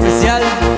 especial.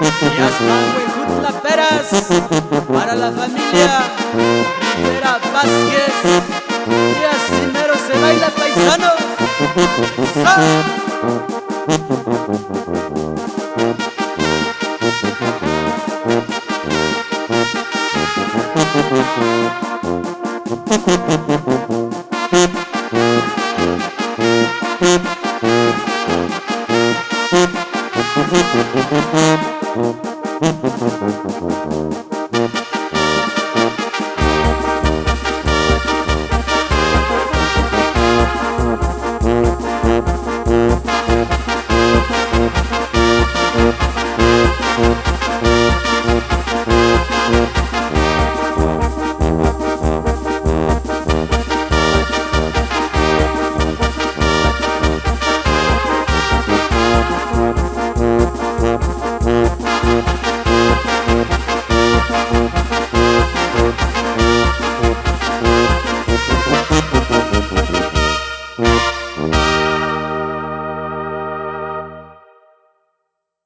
está, güey, las peras para la familia Rivera Vázquez. Y así mero se baila paisano. ¡Sa!